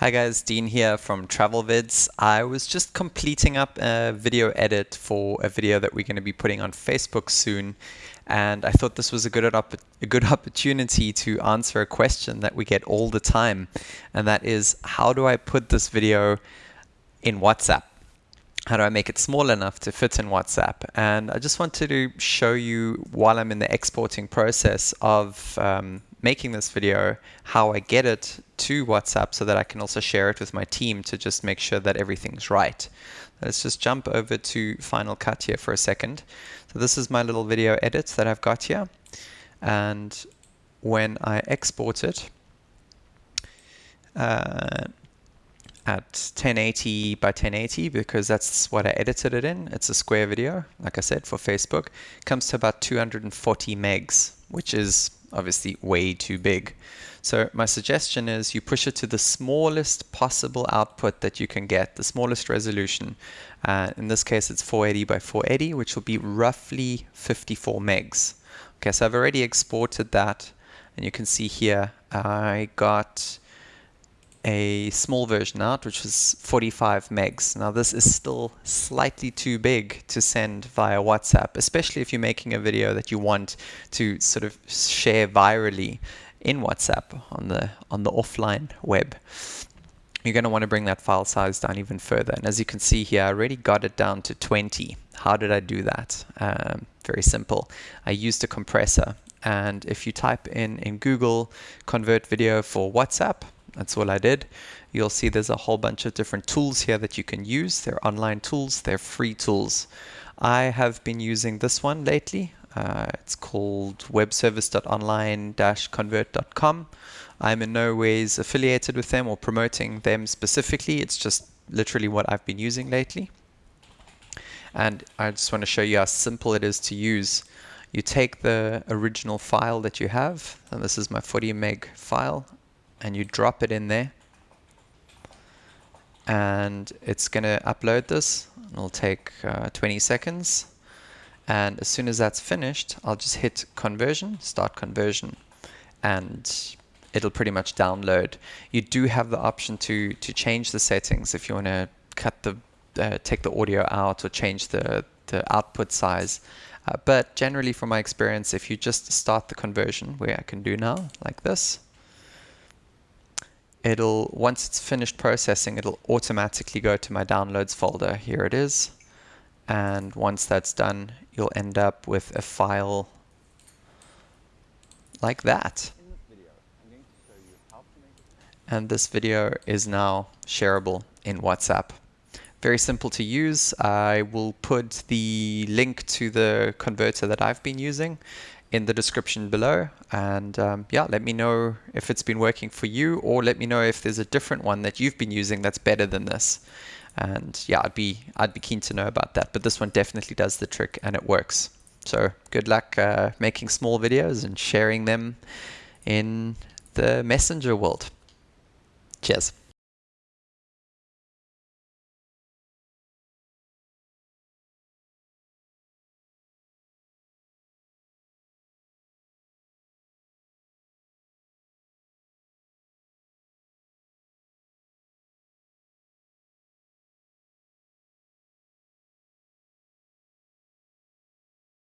Hi guys, Dean here from TravelVids. I was just completing up a video edit for a video that we're going to be putting on Facebook soon, and I thought this was a good a good opportunity to answer a question that we get all the time, and that is how do I put this video in WhatsApp? How do I make it small enough to fit in WhatsApp? And I just wanted to show you while I'm in the exporting process of um, making this video how I get it to WhatsApp so that I can also share it with my team to just make sure that everything's right. Let's just jump over to Final Cut here for a second. So this is my little video edit that I've got here. And when I export it uh, at 1080 by 1080, because that's what I edited it in, it's a square video, like I said, for Facebook, comes to about 240 megs, which is obviously way too big. So my suggestion is you push it to the smallest possible output that you can get, the smallest resolution. Uh, in this case, it's 480 by 480, which will be roughly 54 megs. Okay, so I've already exported that, and you can see here I got a small version out, which was 45 megs. Now this is still slightly too big to send via WhatsApp, especially if you're making a video that you want to sort of share virally in WhatsApp on the on the offline web. You're going to want to bring that file size down even further. And as you can see here, I already got it down to 20. How did I do that? Um, very simple. I used a compressor. And if you type in in Google convert video for WhatsApp, that's all I did. You'll see there's a whole bunch of different tools here that you can use. They're online tools, they're free tools. I have been using this one lately. Uh, it's called webservice.online-convert.com. I'm in no ways affiliated with them or promoting them specifically. It's just literally what I've been using lately. And I just want to show you how simple it is to use. You take the original file that you have, and this is my 40 meg file and you drop it in there and it's going to upload this. It'll take uh, 20 seconds. And as soon as that's finished, I'll just hit conversion, start conversion, and it'll pretty much download. You do have the option to to change the settings if you want to cut the uh, take the audio out or change the the output size. Uh, but generally, from my experience, if you just start the conversion, where I can do now, like this, it'll once it's finished processing it'll automatically go to my downloads folder. Here it is. And once that's done you'll end up with a file like that. And this video is now shareable in WhatsApp. Very simple to use. I will put the link to the converter that I've been using in the description below. And um, yeah, let me know if it's been working for you or let me know if there's a different one that you've been using that's better than this. And yeah, I'd be I'd be keen to know about that. But this one definitely does the trick and it works. So good luck uh, making small videos and sharing them in the messenger world. Cheers.